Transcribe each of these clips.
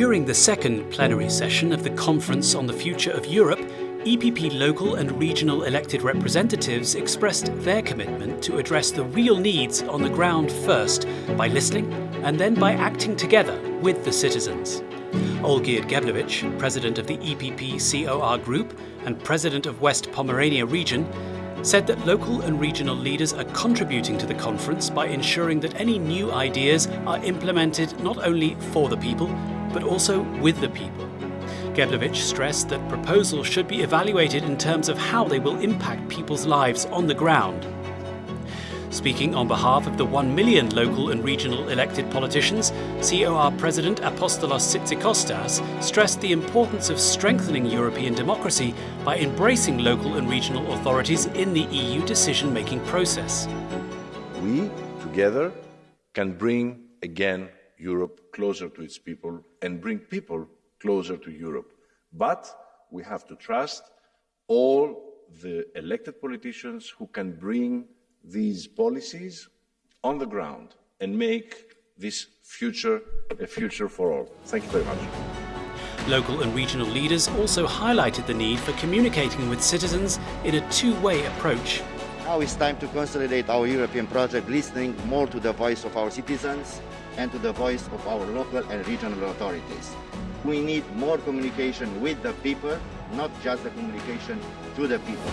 During the second plenary session of the Conference on the Future of Europe, EPP local and regional elected representatives expressed their commitment to address the real needs on the ground first by listening and then by acting together with the citizens. Olgierd Geblewicz, president of the EPP COR Group and president of West Pomerania region, said that local and regional leaders are contributing to the conference by ensuring that any new ideas are implemented not only for the people, but also with the people. Geblewicz stressed that proposals should be evaluated in terms of how they will impact people's lives on the ground. Speaking on behalf of the 1 million local and regional elected politicians, COR President Apostolos Tzitzikostas stressed the importance of strengthening European democracy by embracing local and regional authorities in the EU decision-making process. We, together, can bring again Europe closer to its people and bring people closer to Europe. But we have to trust all the elected politicians who can bring these policies on the ground and make this future a future for all. Thank you very much. Local and regional leaders also highlighted the need for communicating with citizens in a two-way approach. Now it's time to consolidate our European project, listening more to the voice of our citizens and to the voice of our local and regional authorities. We need more communication with the people, not just the communication to the people.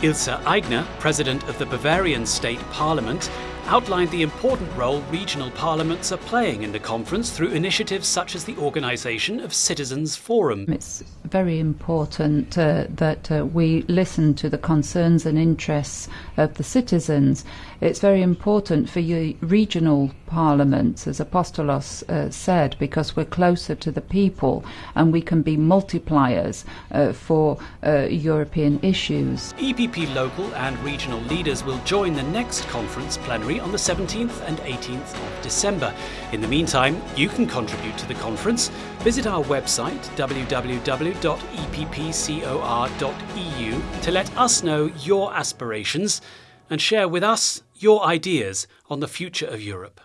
Ilse Aigner, president of the Bavarian State Parliament, outlined the important role regional parliaments are playing in the conference through initiatives such as the organisation of Citizens Forum. It's very important uh, that uh, we listen to the concerns and interests of the citizens. It's very important for regional parliaments, as Apostolos uh, said, because we're closer to the people and we can be multipliers uh, for uh, European issues. EPP local and regional leaders will join the next conference plenary on the 17th and 18th of December. In the meantime, you can contribute to the conference. Visit our website www.eppcor.eu to let us know your aspirations and share with us your ideas on the future of Europe.